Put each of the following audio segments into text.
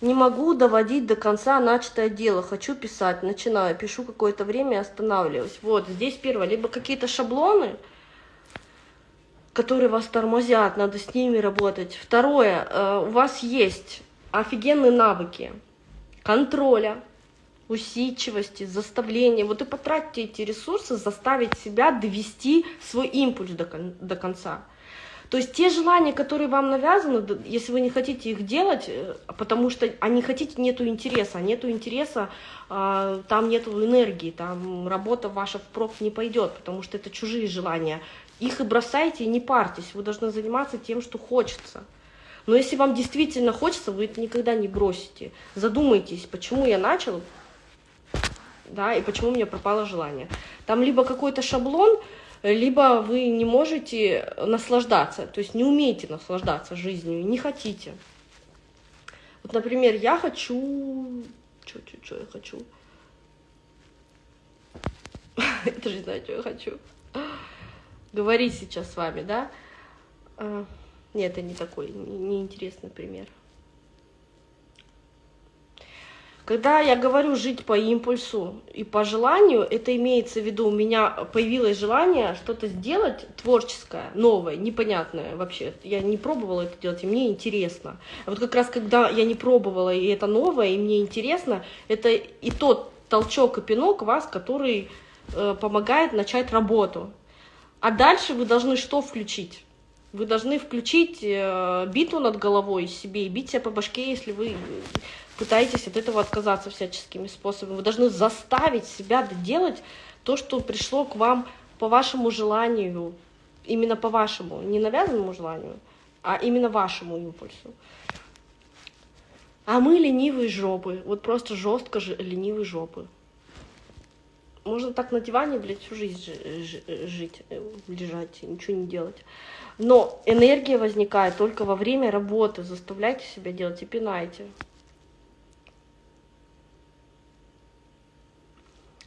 Не могу доводить до конца начатое дело. Хочу писать, начинаю, пишу какое-то время и останавливаюсь. Вот, здесь первое, либо какие-то шаблоны, которые вас тормозят, надо с ними работать. Второе, э, у вас есть офигенные навыки контроля, усидчивости, заставления. Вот и потратьте эти ресурсы, заставить себя довести свой импульс до, кон до конца. То есть те желания, которые вам навязаны, если вы не хотите их делать, э, потому что не хотите, нету интереса, нету интереса, а, там нету энергии, там работа ваша впрок не пойдет, потому что это чужие желания. Их и бросайте, и не парьтесь, вы должны заниматься тем, что хочется. Но если вам действительно хочется, вы это никогда не бросите. Задумайтесь, почему я начал, да, и почему у меня пропало желание. Там либо какой-то шаблон, либо вы не можете наслаждаться, то есть не умеете наслаждаться жизнью, не хотите. Вот, например, я хочу... Что, что, что я хочу? Я даже не знаю, что я хочу. Говорить сейчас с вами, да? А, нет, это не такой неинтересный пример. Когда я говорю жить по импульсу и по желанию, это имеется в виду, у меня появилось желание что-то сделать творческое, новое, непонятное вообще. Я не пробовала это делать, и мне интересно. А вот как раз когда я не пробовала, и это новое, и мне интересно, это и тот толчок и пинок вас, который э, помогает начать работу. А дальше вы должны что включить? Вы должны включить э, биту над головой себе и бить себя по башке, если вы пытаетесь от этого отказаться всяческими способами. Вы должны заставить себя делать то, что пришло к вам по вашему желанию, именно по вашему, не навязанному желанию, а именно вашему импульсу. А мы ленивые жопы, вот просто жестко ленивые жопы. Можно так на диване, блядь, всю жизнь жить, э, лежать, ничего не делать. Но энергия возникает только во время работы. Заставляйте себя делать и пинайте.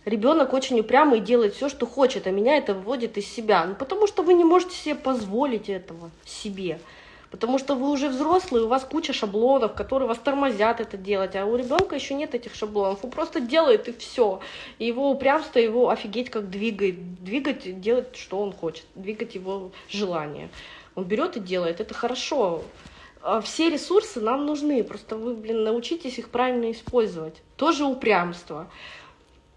Ребенок очень упрямый и делает все, что хочет, а меня это выводит из себя. Ну, потому что вы не можете себе позволить этого себе. Потому что вы уже взрослые, у вас куча шаблонов, которые вас тормозят это делать, а у ребенка еще нет этих шаблонов. Он просто делает и все. И его упрямство его офигеть как двигает. Двигать, делать, что он хочет, двигать его желание. Он берет и делает. Это хорошо. А все ресурсы нам нужны, просто вы, блин, научитесь их правильно использовать. Тоже упрямство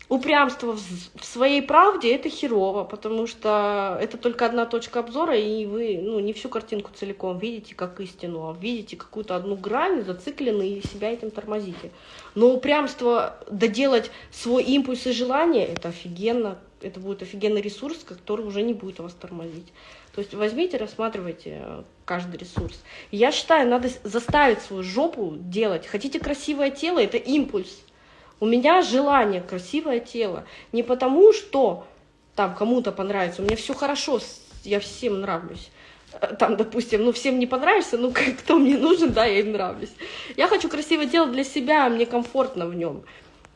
упрямство в своей правде это херово, потому что это только одна точка обзора, и вы ну, не всю картинку целиком видите как истину, а видите какую-то одну грань, зациклены и себя этим тормозите. Но упрямство доделать свой импульс и желание, это офигенно, это будет офигенный ресурс, который уже не будет вас тормозить. То есть возьмите, рассматривайте э, каждый ресурс. Я считаю, надо заставить свою жопу делать. Хотите красивое тело, это импульс. У меня желание, красивое тело. Не потому, что там кому-то понравится. У меня все хорошо, я всем нравлюсь. Э, там, допустим, ну всем не понравится, ну кто мне нужен, да, я им нравлюсь. Я хочу красивое тело для себя, мне комфортно в нем.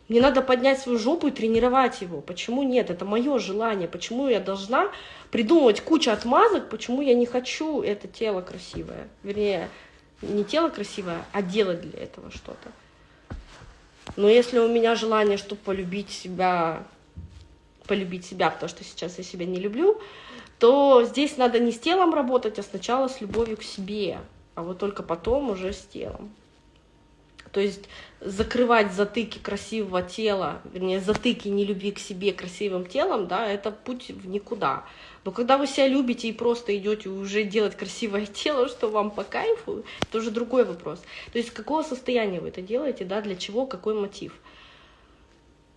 Мне надо поднять свою жопу и тренировать его. Почему нет? Это мое желание. Почему я должна придумывать кучу отмазок, почему я не хочу это тело красивое? Вернее, не тело красивое, а делать для этого что-то. Но если у меня желание, чтобы полюбить себя, полюбить себя, потому что сейчас я себя не люблю, то здесь надо не с телом работать, а сначала с любовью к себе, а вот только потом уже с телом. То есть закрывать затыки красивого тела, вернее, затыки нелюбви к себе красивым телом, да, это путь в никуда. Но когда вы себя любите и просто идете уже делать красивое тело, что вам по кайфу, это уже другой вопрос. То есть какого состояния вы это делаете, да, для чего, какой мотив.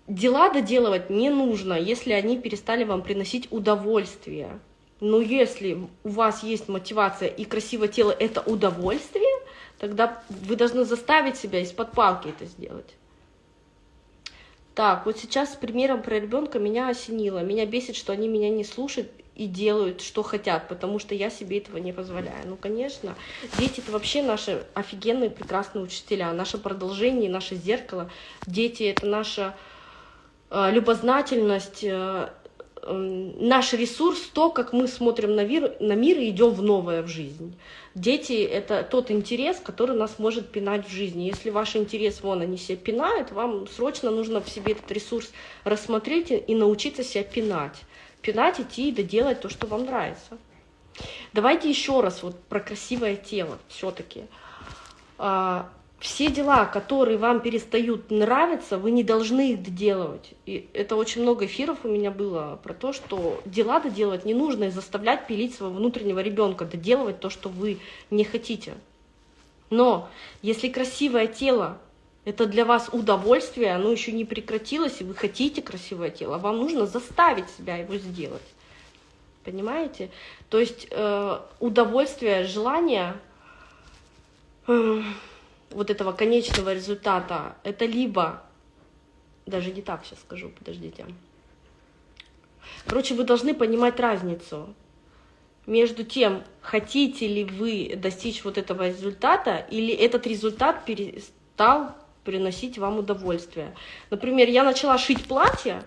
Дела доделывать не нужно, если они перестали вам приносить удовольствие. Но если у вас есть мотивация и красивое тело — это удовольствие, тогда вы должны заставить себя из-под палки это сделать. Так, вот сейчас с примером про ребенка меня осенило. Меня бесит, что они меня не слушают и делают, что хотят, потому что я себе этого не позволяю. Ну, конечно, дети — это вообще наши офигенные, прекрасные учителя, наше продолжение, наше зеркало. Дети — это наша э, любознательность, э, наш ресурс, то, как мы смотрим на мир, на мир и идем в новое в жизнь. Дети — это тот интерес, который нас может пинать в жизни. Если ваш интерес, вон, они себя пинают, вам срочно нужно в себе этот ресурс рассмотреть и научиться себя пинать. Пинать, идти и доделать то, что вам нравится. Давайте еще раз вот про красивое тело все-таки. А, все дела, которые вам перестают нравиться, вы не должны их доделывать. И это очень много эфиров у меня было про то, что дела доделывать не нужно и заставлять пилить своего внутреннего ребенка, доделывать то, что вы не хотите. Но если красивое тело это для вас удовольствие, оно еще не прекратилось, и вы хотите красивое тело, вам нужно заставить себя его сделать. Понимаете? То есть э, удовольствие, желание... Э, вот этого конечного результата, это либо, даже не так сейчас скажу, подождите. Короче, вы должны понимать разницу между тем, хотите ли вы достичь вот этого результата, или этот результат перестал приносить вам удовольствие. Например, я начала шить платье,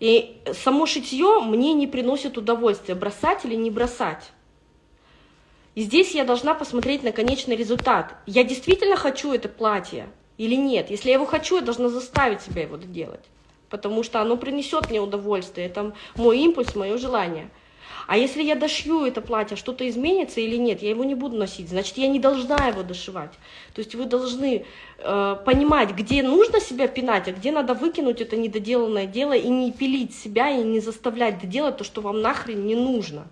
и само шитье мне не приносит удовольствия, бросать или не бросать. И здесь я должна посмотреть на конечный результат. Я действительно хочу это платье или нет? Если я его хочу, я должна заставить себя его делать. Потому что оно принесет мне удовольствие. Это мой импульс, мое желание. А если я дошью это платье, что-то изменится или нет, я его не буду носить, значит, я не должна его дошивать. То есть вы должны э, понимать, где нужно себя пинать, а где надо выкинуть это недоделанное дело и не пилить себя, и не заставлять делать то, что вам нахрен не нужно.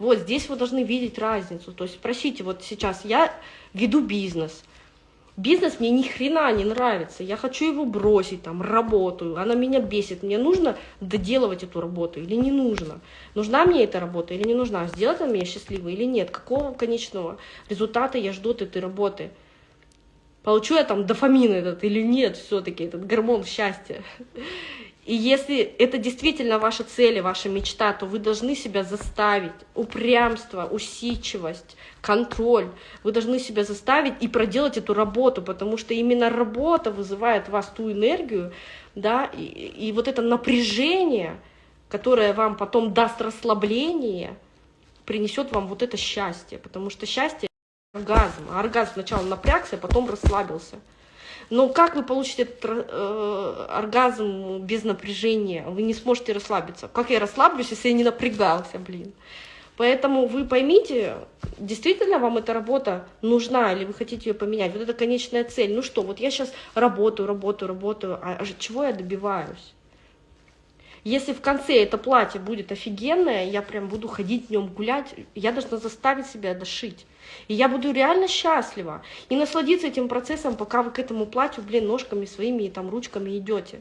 Вот здесь вы должны видеть разницу. То есть спросите, вот сейчас я веду бизнес, бизнес мне ни хрена не нравится, я хочу его бросить, там, работаю, она меня бесит, мне нужно доделывать эту работу или не нужно? Нужна мне эта работа или не нужна? Сделать она меня счастливой или нет? Какого конечного результата я жду от этой работы? Получу я там дофамин этот или нет все-таки, этот гормон счастья? И если это действительно ваша цель и ваша мечта, то вы должны себя заставить. Упрямство, усидчивость, контроль. Вы должны себя заставить и проделать эту работу, потому что именно работа вызывает в вас ту энергию, да, и, и вот это напряжение, которое вам потом даст расслабление, принесет вам вот это счастье, потому что счастье — оргазм. А оргазм сначала напрягся, а потом расслабился. Но как вы получите этот э, оргазм без напряжения? Вы не сможете расслабиться. Как я расслаблюсь, если я не напрягался, блин? Поэтому вы поймите, действительно вам эта работа нужна, или вы хотите ее поменять. Вот это конечная цель. Ну что, вот я сейчас работаю, работаю, работаю, а чего я добиваюсь? Если в конце это платье будет офигенное, я прям буду ходить в нем гулять, я должна заставить себя дошить. И я буду реально счастлива. И насладиться этим процессом, пока вы к этому платью, блин, ножками своими и там ручками идете.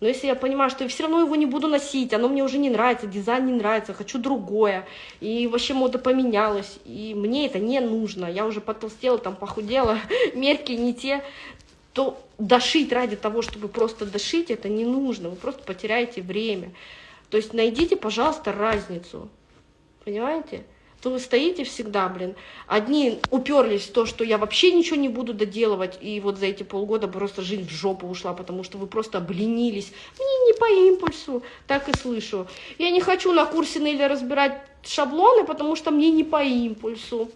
Но если я понимаю, что я все равно его не буду носить, оно мне уже не нравится, дизайн не нравится, хочу другое, и вообще мода поменялась, и мне это не нужно, я уже потолстела, там похудела, мерки не те, то дошить ради того, чтобы просто дошить, это не нужно, вы просто потеряете время. То есть найдите, пожалуйста, разницу, понимаете? То вы стоите всегда, блин. Одни уперлись в то, что я вообще ничего не буду доделывать, и вот за эти полгода просто жизнь в жопу ушла, потому что вы просто обленились. Мне не по импульсу, так и слышу. Я не хочу на курсе Нелли разбирать шаблоны, потому что мне не по импульсу.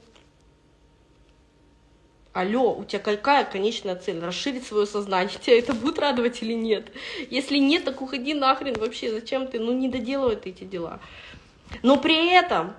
Алло, у тебя какая конечная цель? Расширить свое сознание. Тебя это будет радовать или нет? Если нет, так уходи нахрен вообще. Зачем ты? Ну, не доделывай ты эти дела. Но при этом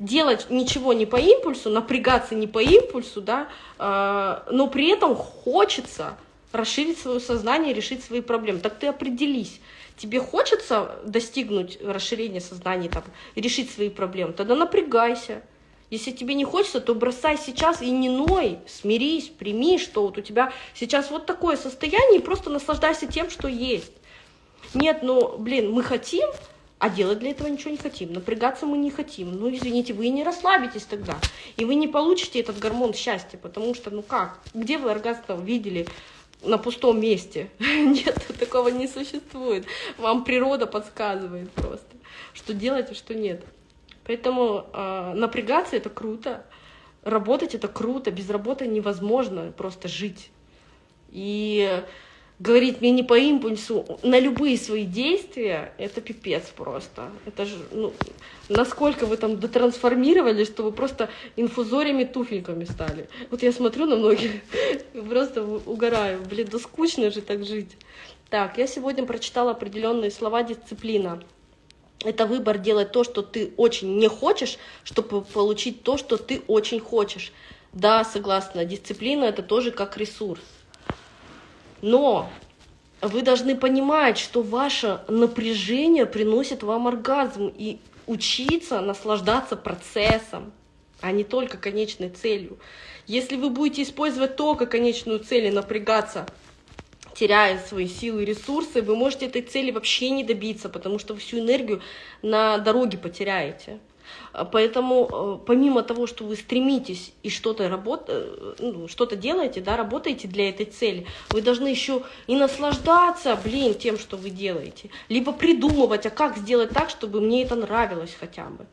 делать ничего не по импульсу, напрягаться не по импульсу, да, э, но при этом хочется расширить свое сознание, решить свои проблемы. Так ты определись. Тебе хочется достигнуть расширения сознания, там, решить свои проблемы, тогда напрягайся. Если тебе не хочется, то бросай сейчас и не ной, смирись, прими, что вот у тебя сейчас вот такое состояние, и просто наслаждайся тем, что есть. Нет, ну, блин, мы хотим, а делать для этого ничего не хотим. Напрягаться мы не хотим. Ну, извините, вы не расслабитесь тогда. И вы не получите этот гормон счастья, потому что, ну как, где вы оргазм видели на пустом месте? Нет, такого не существует. Вам природа подсказывает просто, что делать, а что нет. Поэтому э, напрягаться это круто, работать это круто, без работы невозможно просто жить. И говорить мне не по импульсу на любые свои действия, это пипец просто. Это же, ну, насколько вы там дотрансформировали, что вы просто инфузориями туфельками стали. Вот я смотрю на многих, просто угораю. Блин, да скучно же так жить. Так, я сегодня прочитала определенные слова дисциплина. Это выбор делать то, что ты очень не хочешь, чтобы получить то, что ты очень хочешь. Да, согласна, дисциплина это тоже как ресурс. Но вы должны понимать, что ваше напряжение приносит вам оргазм и учиться наслаждаться процессом, а не только конечной целью. Если вы будете использовать только конечную цель и напрягаться, теряя свои силы и ресурсы, вы можете этой цели вообще не добиться, потому что всю энергию на дороге потеряете. А, поэтому э, помимо того, что вы стремитесь и что-то работ... Э, ну, что-то делаете, да, работаете для этой цели, вы должны еще и наслаждаться, блин, тем, что вы делаете. Либо придумывать, а как сделать так, чтобы мне это нравилось хотя бы.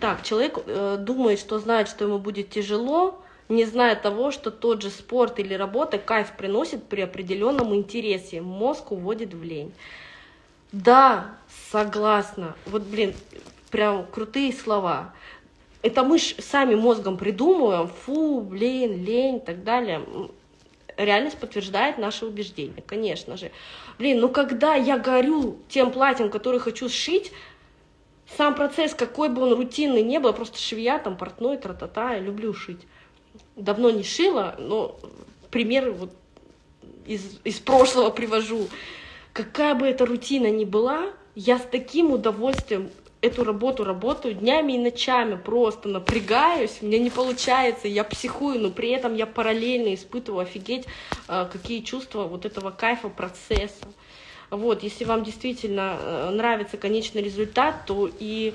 Так, человек э, думает, что знает, что ему будет тяжело, не зная того, что тот же спорт или работа кайф приносит при определенном интересе. Мозг уводит в лень. Да, согласна. Вот, блин, прям крутые слова. Это мы ж сами мозгом придумываем, фу, блин, лень и так далее. Реальность подтверждает наши убеждения, конечно же. Блин, ну когда я горю тем платьем, которое хочу сшить, сам процесс, какой бы он рутинный не был, просто швея, там, портной, тра-та-та, я люблю шить. Давно не шила, но пример вот из, из прошлого привожу. Какая бы эта рутина ни была, я с таким удовольствием эту работу работаю днями и ночами, просто напрягаюсь, у меня не получается, я психую, но при этом я параллельно испытываю офигеть, а, какие чувства вот этого кайфа процесса. Вот, если вам действительно э, нравится конечный результат, то и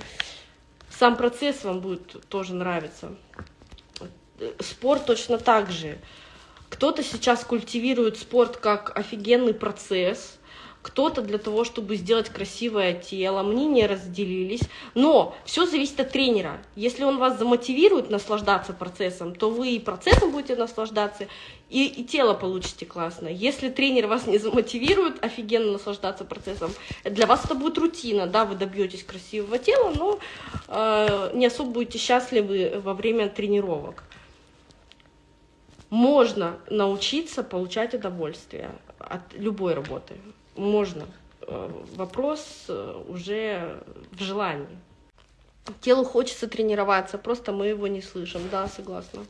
сам процесс вам будет тоже нравиться. Спорт точно так же. Кто-то сейчас культивирует спорт как офигенный процесс, кто-то для того, чтобы сделать красивое тело, мнения разделились, но все зависит от тренера. Если он вас замотивирует наслаждаться процессом, то вы и процессом будете наслаждаться, и, и тело получите классно. Если тренер вас не замотивирует офигенно наслаждаться процессом, для вас это будет рутина, да, вы добьетесь красивого тела, но э, не особо будете счастливы во время тренировок. Можно научиться получать удовольствие от любой работы можно. Э, вопрос э, уже в желании. Телу хочется тренироваться, просто мы его не слышим. Да, согласна.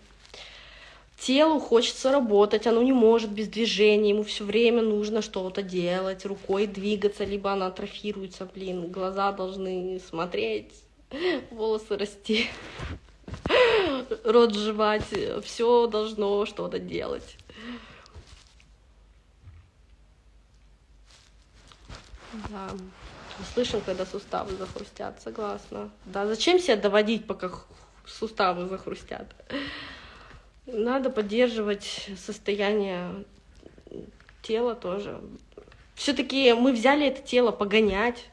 Телу хочется работать, оно не может без движения, ему все время нужно что-то делать, рукой двигаться, либо она атрофируется, блин, глаза должны смотреть, волосы расти, рот жевать, все должно что-то делать. Да. Слышим, когда суставы захрустят, согласна. Да, зачем себя доводить, пока суставы захрустят? Надо поддерживать состояние тела тоже. Все-таки мы взяли это тело погонять.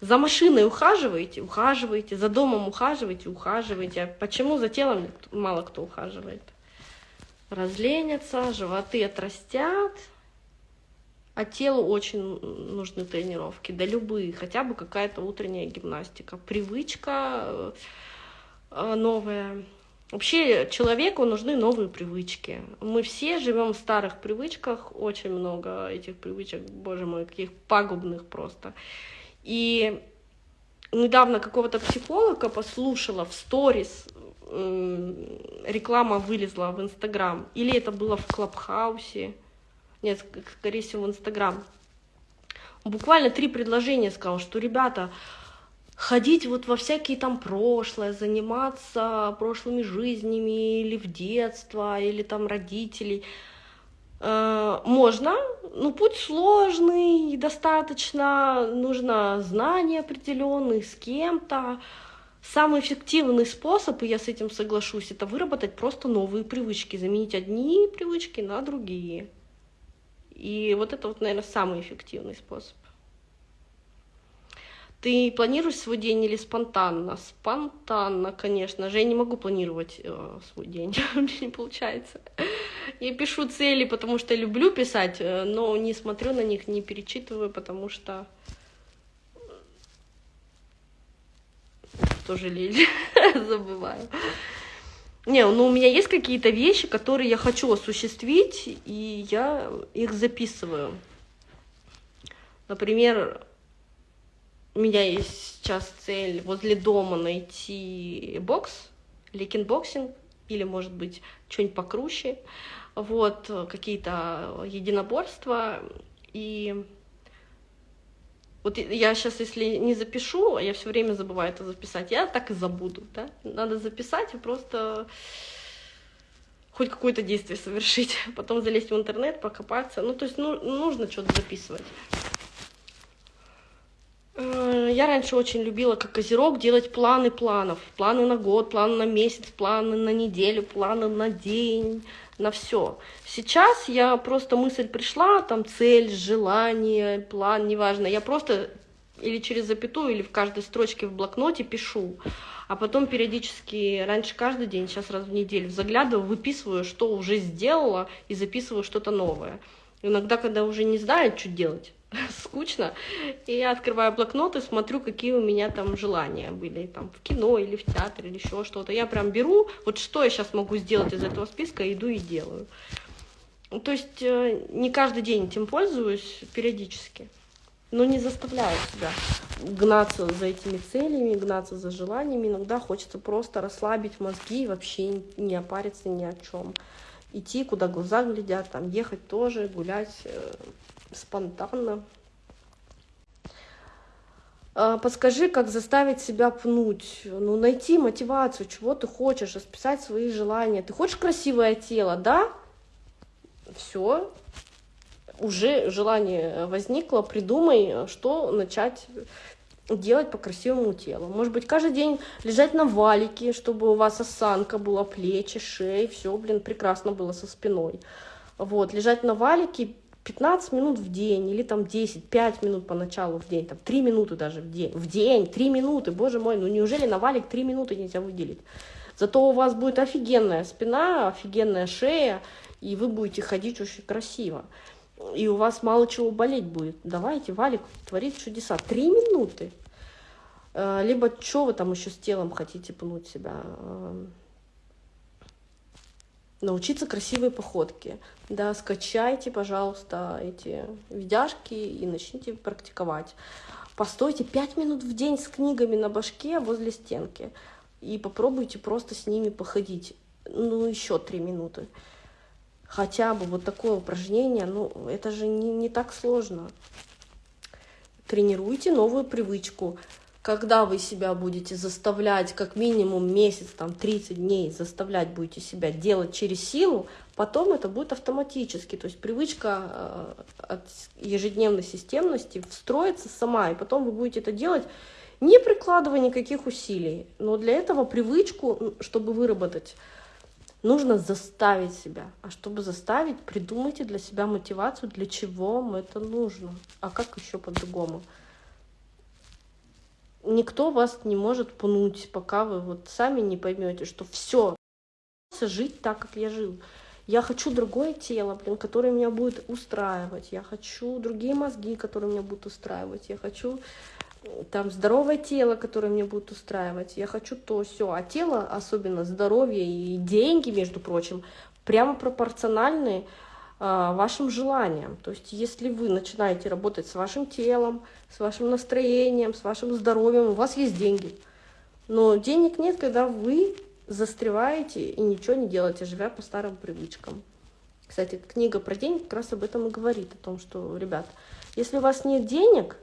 За машиной ухаживаете, ухаживаете, за домом ухаживаете, ухаживаете. А почему за телом мало кто ухаживает? Разленятся, животы отрастят, а телу очень нужны тренировки, да любые, хотя бы какая-то утренняя гимнастика, привычка э, новая. Вообще человеку нужны новые привычки. Мы все живем в старых привычках, очень много этих привычек, боже мой, каких пагубных просто. И недавно какого-то психолога послушала в сторис, реклама вылезла в Инстаграм, или это было в Клабхаусе, нет, скорее всего, в Инстаграм. Буквально три предложения сказал, что, ребята, ходить вот во всякие там прошлое, заниматься прошлыми жизнями или в детство, или там родителей, э, можно, но путь сложный, достаточно нужно знания определенные с кем-то. Самый эффективный способ, и я с этим соглашусь, это выработать просто новые привычки, заменить одни привычки на другие. И вот это вот, наверное, самый эффективный способ. Ты планируешь свой день или спонтанно? Спонтанно, конечно же. Я не могу планировать э, свой день, у меня не получается. Я пишу цели, потому что люблю писать, э, но не смотрю на них, не перечитываю, потому что тоже лень, забываю. Не, ну у меня есть какие-то вещи, которые я хочу осуществить, и я их записываю. Например, у меня есть сейчас цель возле дома найти бокс, или кикбоксинг, или, может быть, что-нибудь покруче, вот, какие-то единоборства, и вот я сейчас, если не запишу, я все время забываю это записать, я так и забуду, да? Надо записать и просто хоть какое-то действие совершить, потом залезть в интернет, покопаться. Ну, то есть ну, нужно что-то записывать. Э, я раньше очень любила, как козерог, делать планы планов. Планы на год, планы на месяц, планы на неделю, планы на день, на все. Сейчас я просто мысль пришла, там цель, желание, план, неважно. Я просто или через запятую, или в каждой строчке в блокноте пишу. А потом периодически, раньше каждый день, сейчас раз в неделю, заглядываю, выписываю, что уже сделала, и записываю что-то новое. Иногда, когда уже не знаю, что делать, скучно, и я открываю блокнот и смотрю, какие у меня там желания были, там, в кино или в театр или еще что-то. Я прям беру, вот что я сейчас могу сделать из этого списка, иду и делаю. То есть э, не каждый день этим пользуюсь, периодически. Но не заставляю себя гнаться за этими целями, гнаться за желаниями. Иногда хочется просто расслабить мозги и вообще не опариться ни о чем. Идти, куда глаза глядят, там ехать тоже, гулять, э, спонтанно. А, подскажи, как заставить себя пнуть, ну, найти мотивацию, чего ты хочешь, расписать свои желания. Ты хочешь красивое тело, да? Все, уже желание возникло, придумай, что начать делать по красивому телу. Может быть, каждый день лежать на валике, чтобы у вас осанка была, плечи, шеи, все, блин, прекрасно было со спиной. Вот, лежать на валике, 15 минут в день или там 10, 5 минут поначалу в день, там 3 минуты даже в день, в день, 3 минуты, боже мой, ну неужели на валик 3 минуты нельзя выделить? Зато у вас будет офигенная спина, офигенная шея, и вы будете ходить очень красиво. И у вас мало чего болеть будет. Давайте, валик, творить чудеса. Три минуты. Э, либо что вы там еще с телом хотите пнуть себя? Научиться красивой походке. Да, скачайте, пожалуйста, эти видяшки и начните практиковать. Постойте 5 минут в день с книгами на башке возле стенки и попробуйте просто с ними походить. Ну, еще 3 минуты. Хотя бы вот такое упражнение, ну, это же не, не так сложно. Тренируйте новую привычку когда вы себя будете заставлять как минимум месяц, там 30 дней заставлять будете себя делать через силу, потом это будет автоматически. То есть привычка э, от ежедневной системности встроится сама, и потом вы будете это делать не прикладывая никаких усилий. Но для этого привычку, чтобы выработать, нужно заставить себя. А чтобы заставить, придумайте для себя мотивацию, для чего вам это нужно. А как еще по-другому? Никто вас не может пнуть, пока вы вот сами не поймете, что все, жить так, как я жил. Я хочу другое тело, блин, которое меня будет устраивать. Я хочу другие мозги, которые меня будут устраивать. Я хочу там здоровое тело, которое меня будет устраивать. Я хочу то все. А тело, особенно здоровье и деньги, между прочим, прямо пропорциональные вашим желаниям. То есть если вы начинаете работать с вашим телом, с вашим настроением, с вашим здоровьем, у вас есть деньги. Но денег нет, когда вы застреваете и ничего не делаете, живя по старым привычкам. Кстати, книга про деньги как раз об этом и говорит, о том, что, ребят, если у вас нет денег,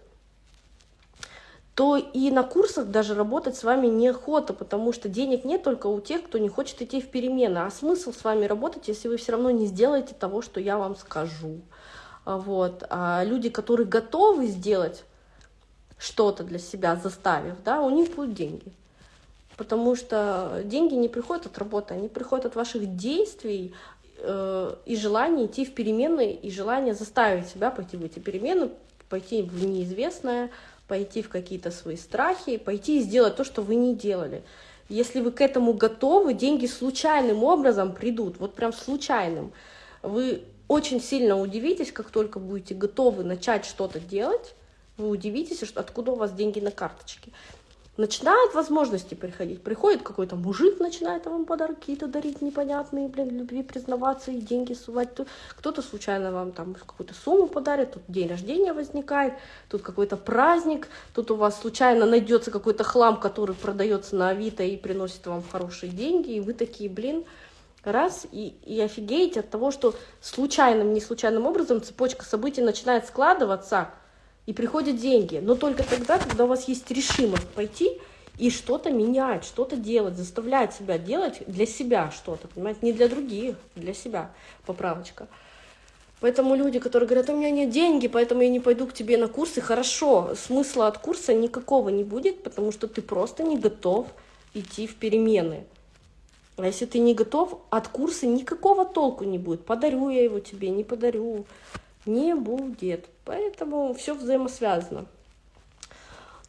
то и на курсах даже работать с вами неохота, потому что денег нет только у тех, кто не хочет идти в перемены. А смысл с вами работать, если вы все равно не сделаете того, что я вам скажу. А вот. А люди, которые готовы сделать что-то для себя, заставив, да, у них будут деньги. Потому что деньги не приходят от работы, они приходят от ваших действий э, и желания идти в перемены, и желания заставить себя пойти в эти перемены, пойти в неизвестное, пойти в какие-то свои страхи, пойти и сделать то, что вы не делали. Если вы к этому готовы, деньги случайным образом придут, вот прям случайным. Вы очень сильно удивитесь, как только будете готовы начать что-то делать, вы удивитесь, откуда у вас деньги на карточке начинают возможности приходить. Приходит какой-то мужик, начинает вам подарки какие-то дарить непонятные, блин, любви признаваться и деньги сувать. Кто-то случайно вам там какую-то сумму подарит, тут день рождения возникает, тут какой-то праздник, тут у вас случайно найдется какой-то хлам, который продается на Авито и приносит вам хорошие деньги, и вы такие, блин, раз, и, и офигеете от того, что случайным, не случайным образом цепочка событий начинает складываться, и приходят деньги. Но только тогда, когда у вас есть решимость пойти и что-то менять, что-то делать, заставлять себя делать для себя что-то, понимаете, не для других, для себя, поправочка. Поэтому люди, которые говорят, у меня нет деньги, поэтому я не пойду к тебе на курсы, хорошо, смысла от курса никакого не будет, потому что ты просто не готов идти в перемены. А если ты не готов, от курса никакого толку не будет. Подарю я его тебе, не подарю не будет. Поэтому все взаимосвязано.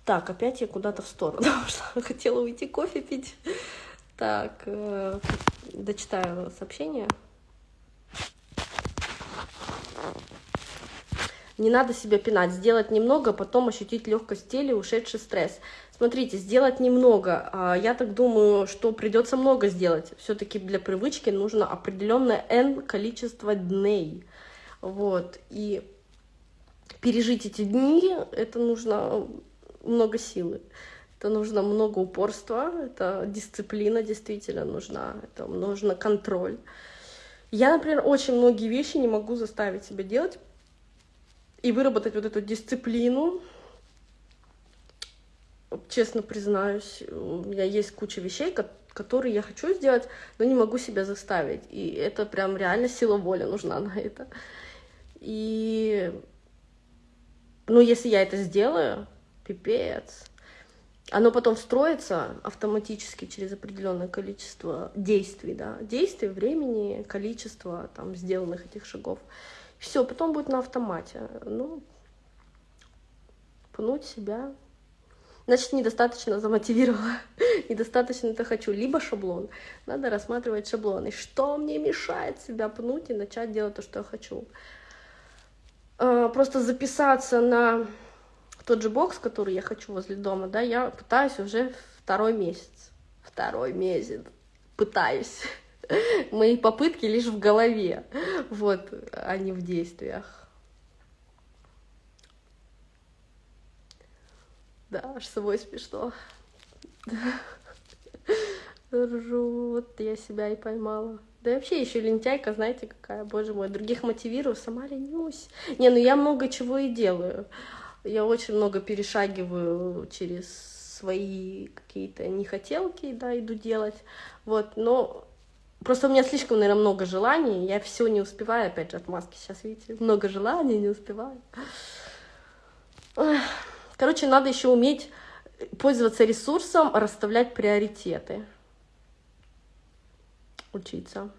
Так, опять я куда-то в сторону ушла. Хотела уйти кофе пить. Так, э, дочитаю сообщение. Не надо себя пинать, сделать немного, потом ощутить легкость тела, ушедший стресс. Смотрите, сделать немного. А, я так думаю, что придется много сделать. Все-таки для привычки нужно определенное n количество дней. Вот, и пережить эти дни, это нужно много силы. Это нужно много упорства, это дисциплина действительно нужна, это нужно контроль. Я, например, очень многие вещи не могу заставить себя делать и выработать вот эту дисциплину. Честно признаюсь, у меня есть куча вещей, которые я хочу сделать, но не могу себя заставить. И это прям реально сила воли нужна на это. И, ну, если я это сделаю, пипец. Оно потом строится автоматически через определенное количество действий, да, действий, времени, количество там сделанных этих шагов. Все, потом будет на автомате. Ну, пнуть себя. Значит, недостаточно замотивировала, недостаточно это хочу. Либо шаблон. Надо рассматривать шаблоны. Что мне мешает себя пнуть и начать делать то, что я хочу. Э, просто записаться на тот же бокс, который я хочу возле дома, да, я пытаюсь уже второй месяц. Второй месяц. Пытаюсь. Мои попытки лишь в голове, вот, а не в действиях. Да, аж собой смешно. Ржу, вот я себя и поймала. Да вообще еще лентяйка, знаете, какая, боже мой, других мотивирую, сама ленюсь. Не, ну я много чего и делаю. Я очень много перешагиваю через свои какие-то нехотелки, да, иду делать. Вот, но просто у меня слишком, наверное, много желаний, я все не успеваю, опять же, от маски сейчас, видите, много желаний, не успеваю. Короче, надо еще уметь пользоваться ресурсом, расставлять приоритеты учиться.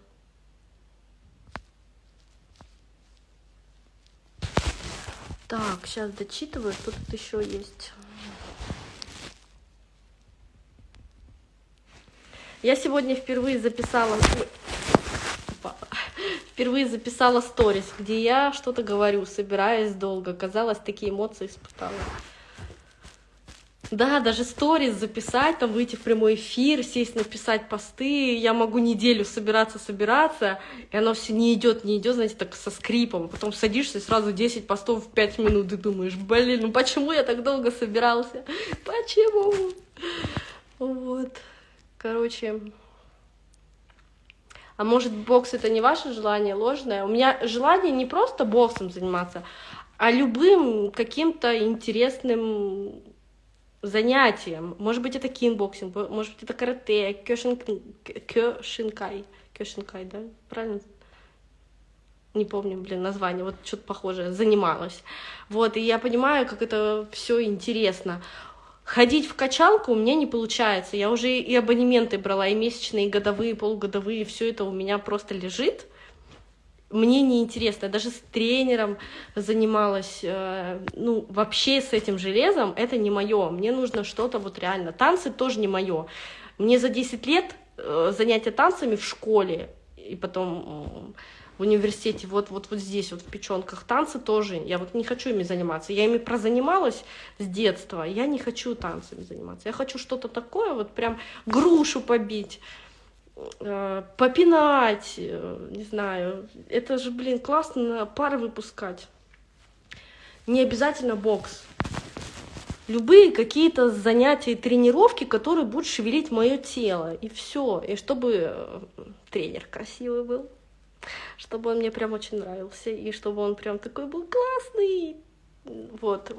Так, сейчас дочитываю, что тут еще есть. Я сегодня впервые записала... Впервые записала сторис, где я что-то говорю, собираясь долго. Казалось, такие эмоции испытала. Да, даже сторис записать, там выйти в прямой эфир, сесть, написать посты. Я могу неделю собираться, собираться, и оно все не идет, не идет, знаете, так со скрипом. Потом садишься и сразу 10 постов в 5 минут и думаешь, блин, ну почему я так долго собирался? Почему? Вот. Короче, а может бокс это не ваше желание ложное? У меня желание не просто боксом заниматься, а любым каким-то интересным занятием. Может быть, это кикбоксинг, может быть, это карате, кёшин, кёшинкай. Кёшинкай, да? Правильно? Не помню, блин, название, вот что-то похожее, занималась. Вот, и я понимаю, как это все интересно. Ходить в качалку у меня не получается. Я уже и абонементы брала, и месячные, и годовые, и полугодовые, все это у меня просто лежит. Мне неинтересно. Я даже с тренером занималась, э, ну, вообще с этим железом это не мое. Мне нужно что-то вот реально. Танцы тоже не мое. Мне за 10 лет э, занятия танцами в школе и потом в университете, вот, вот, вот здесь, вот в печенках танцы тоже, я вот не хочу ими заниматься. Я ими прозанималась с детства, я не хочу танцами заниматься. Я хочу что-то такое, вот прям грушу побить, попинать, э, не знаю. Это же, блин, классно пары выпускать. Не обязательно бокс. Любые какие-то занятия и тренировки, которые будут шевелить мое тело. И все. И чтобы э, тренер красивый был чтобы он мне прям очень нравился, и чтобы он прям такой был классный. Вот.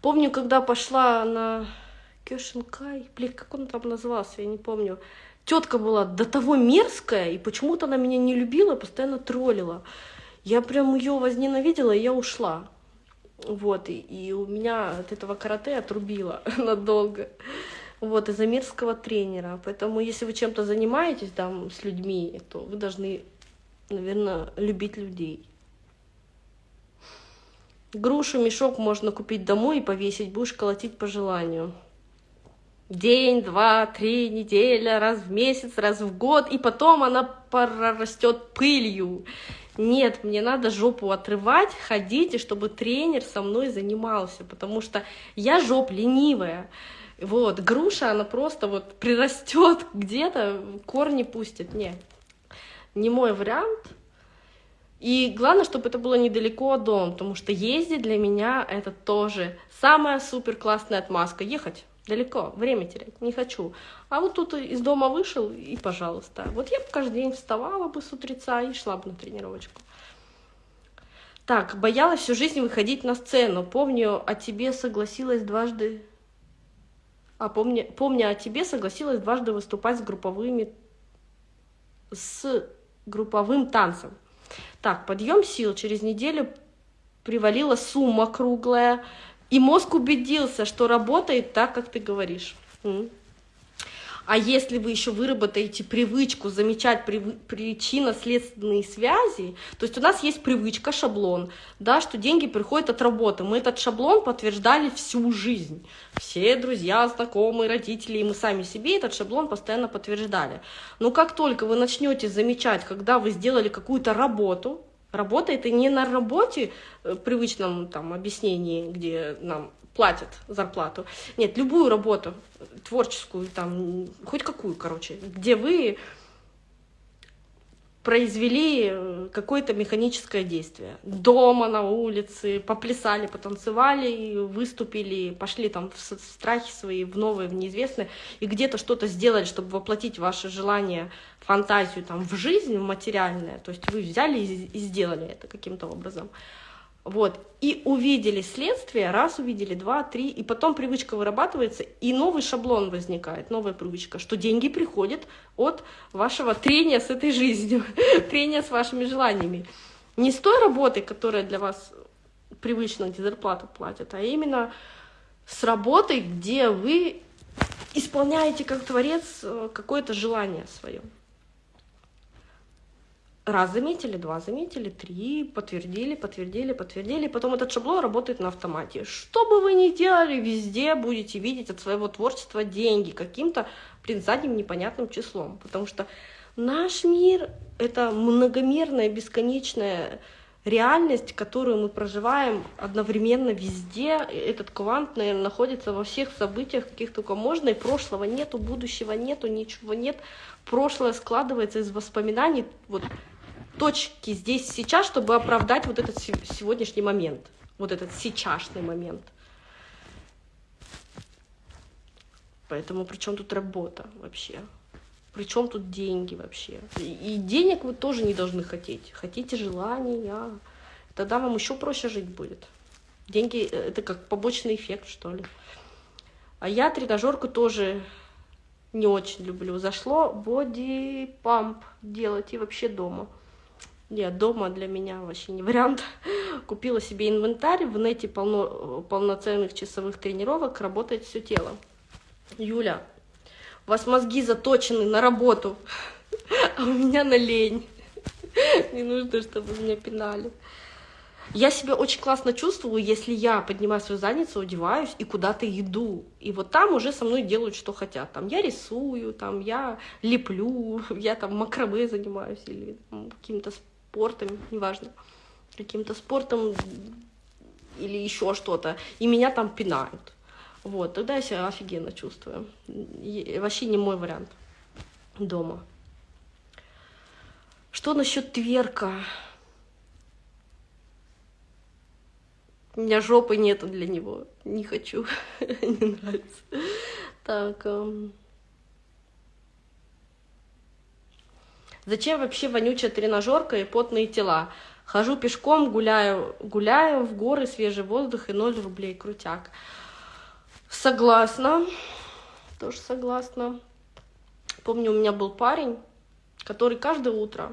Помню, когда пошла на Кёшинкай, блин, как он там назывался, я не помню. Тетка была до того мерзкая, и почему-то она меня не любила, постоянно троллила. Я прям ее возненавидела, и я ушла. Вот, и, и у меня от этого карате отрубило надолго. Вот, из-за мерзкого тренера. Поэтому, если вы чем-то занимаетесь там с людьми, то вы должны наверное, любить людей. Грушу, мешок можно купить домой и повесить, будешь колотить по желанию. День, два, три, неделя, раз в месяц, раз в год, и потом она прорастет пылью. Нет, мне надо жопу отрывать, ходить, и чтобы тренер со мной занимался, потому что я жоп ленивая. Вот, груша, она просто вот прирастет где-то, корни пустит. Нет, не мой вариант. И главное, чтобы это было недалеко от дома, потому что ездить для меня это тоже самая супер классная отмазка. Ехать далеко, время терять не хочу. А вот тут из дома вышел и пожалуйста. Вот я бы каждый день вставала бы с утреца и шла бы на тренировочку. Так, боялась всю жизнь выходить на сцену. Помню, о тебе согласилась дважды... А помню, помню о тебе согласилась дважды выступать с групповыми... С групповым танцем. Так, подъем сил. Через неделю привалила сумма круглая, и мозг убедился, что работает так, как ты говоришь. А если вы еще выработаете привычку замечать причинно-следственные связи, то есть у нас есть привычка, шаблон, да, что деньги приходят от работы. Мы этот шаблон подтверждали всю жизнь. Все друзья, знакомые, родители, и мы сами себе этот шаблон постоянно подтверждали. Но как только вы начнете замечать, когда вы сделали какую-то работу, Работа это не на работе, э, привычном там объяснении, где нам платят зарплату. Нет, любую работу, творческую, там, хоть какую, короче, где вы произвели э, какое-то механическое действие. Дома, на улице, поплясали, потанцевали, выступили, пошли там в страхи свои, в новые, в неизвестные, и где-то что-то сделали, чтобы воплотить ваше желание, фантазию там в жизнь, в материальное. То есть вы взяли и сделали это каким-то образом. Вот, и увидели следствие, раз увидели, два, три, и потом привычка вырабатывается, и новый шаблон возникает, новая привычка, что деньги приходят от вашего трения с этой жизнью, трения с вашими желаниями. Не с той работы, которая для вас привычно, где зарплату платят, а именно с работой, где вы исполняете как творец э, какое-то желание свое раз заметили, два заметили, три, подтвердили, подтвердили, подтвердили. Потом этот шаблон работает на автомате. Что бы вы ни делали, везде будете видеть от своего творчества деньги каким-то, блин, задним непонятным числом. Потому что наш мир — это многомерная, бесконечная реальность, которую мы проживаем одновременно везде. Этот квант, наверное, находится во всех событиях, каких только можно, и прошлого нету, будущего нету, ничего нет. Прошлое складывается из воспоминаний, вот точки здесь сейчас, чтобы оправдать вот этот сегодняшний момент, вот этот сейчасшний момент. Поэтому при чем тут работа вообще? При чем тут деньги вообще? И, денег вы тоже не должны хотеть. Хотите желания, тогда вам еще проще жить будет. Деньги — это как побочный эффект, что ли. А я тренажерку тоже не очень люблю. Зашло боди-памп делать и вообще дома. Нет, дома для меня вообще не вариант. Купила себе инвентарь, в нете полно, полноценных часовых тренировок, работает все тело. Юля, у вас мозги заточены на работу, а у меня на лень. Не нужно, чтобы меня пинали. Я себя очень классно чувствую, если я поднимаю свою задницу, одеваюсь и куда-то иду. И вот там уже со мной делают, что хотят. Там я рисую, там я леплю, я там макраме занимаюсь или каким-то спортом, неважно, каким-то спортом или еще что-то. И меня там пинают. Вот, тогда я себя офигенно чувствую. И вообще не мой вариант дома. Что насчет тверка? У меня жопы нету для него. Не хочу. Не нравится. Так. Зачем вообще вонючая тренажерка и потные тела? Хожу пешком, гуляю, гуляю в горы, свежий воздух и 0 рублей, крутяк. Согласна, тоже согласна. Помню, у меня был парень, который каждое утро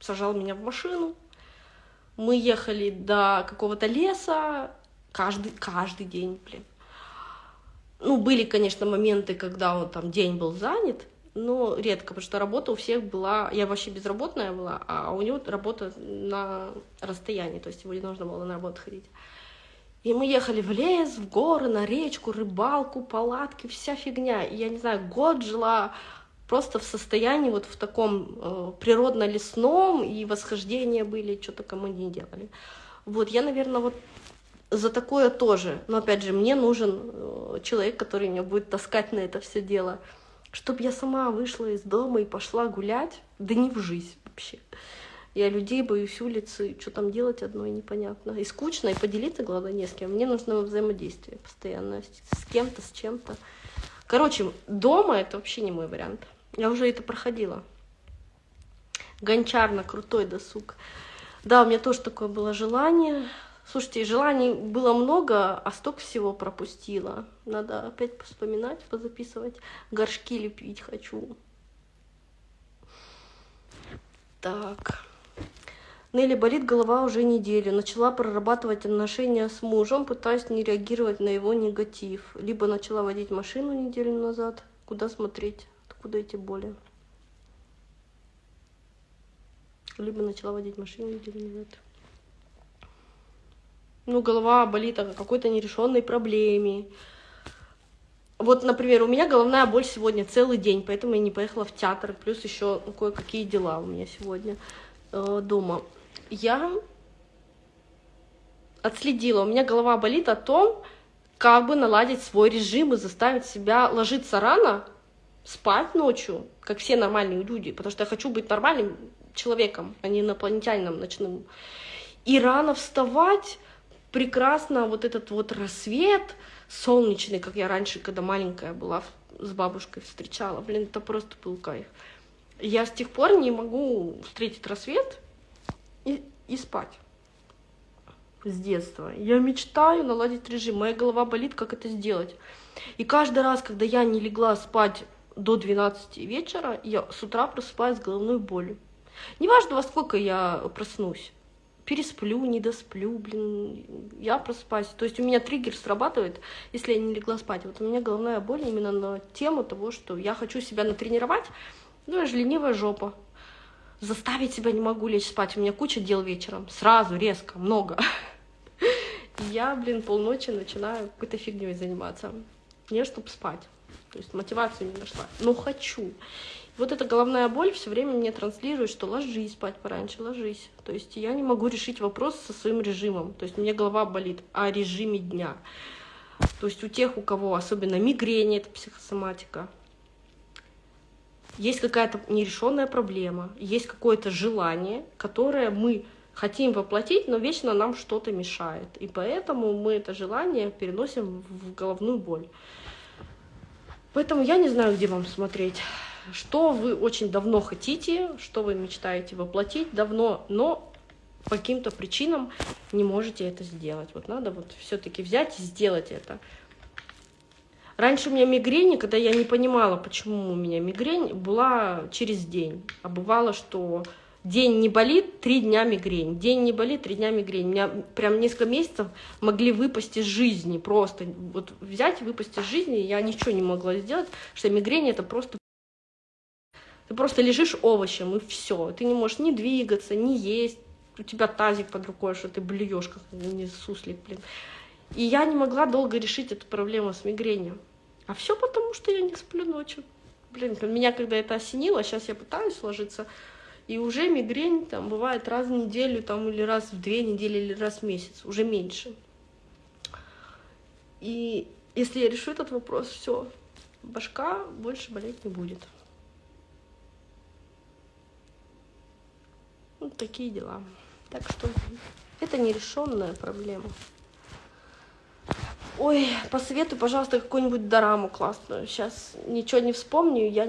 сажал меня в машину, мы ехали до какого-то леса каждый, каждый день, блин. Ну, были, конечно, моменты, когда он там день был занят, но редко, потому что работа у всех была, я вообще безработная была, а у него работа на расстоянии, то есть его не нужно было на работу ходить. И мы ехали в лес, в горы, на речку, рыбалку, палатки, вся фигня. И я не знаю, год жила просто в состоянии вот в таком э, природно-лесном, и восхождения были, что только мы не делали. Вот, я, наверное, вот за такое тоже. Но, опять же, мне нужен э, человек, который меня будет таскать на это все дело. Чтобы я сама вышла из дома и пошла гулять, да не в жизнь вообще. Я людей боюсь улицы, что там делать одно и непонятно. И скучно, и поделиться, главное, не с кем. Мне нужно взаимодействие постоянно с кем-то, с чем-то. Короче, дома это вообще не мой вариант. Я уже это проходила. Гончарно, крутой досуг. Да, у меня тоже такое было желание. Слушайте, желаний было много, а столько всего пропустила. Надо опять вспоминать, позаписывать. Горшки лепить хочу. Так. Нелли болит голова уже неделю. Начала прорабатывать отношения с мужем, пытаясь не реагировать на его негатив. Либо начала водить машину неделю назад. Куда смотреть? откуда эти боли. Либо начала водить машину неделю назад. Ну, голова болит о какой-то нерешенной проблеме. Вот, например, у меня головная боль сегодня целый день, поэтому я не поехала в театр. Плюс еще кое-какие дела у меня сегодня э, дома. Я отследила, у меня голова болит о том, как бы наладить свой режим и заставить себя ложиться рано, спать ночью, как все нормальные люди, потому что я хочу быть нормальным человеком, а не инопланетянином ночным. И рано вставать, прекрасно вот этот вот рассвет солнечный, как я раньше, когда маленькая была, с бабушкой встречала. Блин, это просто был кайф. Я с тех пор не могу встретить рассвет и, и спать с детства. Я мечтаю наладить режим. Моя голова болит, как это сделать. И каждый раз, когда я не легла спать до 12 вечера я с утра просыпаюсь с головной болью. Неважно, во сколько я проснусь. Пересплю, не досплю, блин, я просыпаюсь. То есть у меня триггер срабатывает, если я не легла спать. Вот у меня головная боль именно на тему того, что я хочу себя натренировать, ну, я же ленивая жопа. Заставить себя не могу лечь спать. У меня куча дел вечером. Сразу, резко, много. Я, блин, полночи начинаю какой-то фигней заниматься. Не, чтобы спать. То есть мотивацию не нашла. Но хочу. Вот эта головная боль все время мне транслирует, что ложись спать пораньше, ложись. То есть я не могу решить вопрос со своим режимом. То есть мне голова болит о режиме дня. То есть у тех, у кого особенно мигрень, это психосоматика, есть какая-то нерешенная проблема, есть какое-то желание, которое мы хотим воплотить, но вечно нам что-то мешает. И поэтому мы это желание переносим в головную боль. Поэтому я не знаю, где вам смотреть. Что вы очень давно хотите, что вы мечтаете воплотить давно, но по каким-то причинам не можете это сделать. Вот надо вот все-таки взять и сделать это. Раньше у меня мигрень, когда я не понимала, почему у меня мигрень, была через день. А бывало, что День не болит, три дня мигрень. День не болит, три дня мигрень. Меня прям несколько месяцев могли выпасть из жизни. Просто вот взять и выпасть из жизни. Я ничего не могла сделать, что мигрень это просто... Ты просто лежишь овощем, и все. Ты не можешь ни двигаться, ни есть. У тебя тазик под рукой, что ты блюешь, как не суслик, блин. И я не могла долго решить эту проблему с мигренью. А все потому, что я не сплю ночью. Блин, меня когда это осенило, сейчас я пытаюсь ложиться, и уже мигрень там бывает раз в неделю, там, или раз в две недели, или раз в месяц, уже меньше. И если я решу этот вопрос, все, башка больше болеть не будет. Вот такие дела. Так что это нерешенная проблема. Ой, посоветуй, пожалуйста, какую-нибудь дораму классную. Сейчас ничего не вспомню, я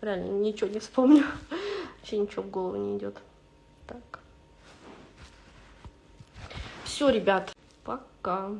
реально ничего не вспомню. Вообще ничего в голову не идет. Так. Все, ребят, пока.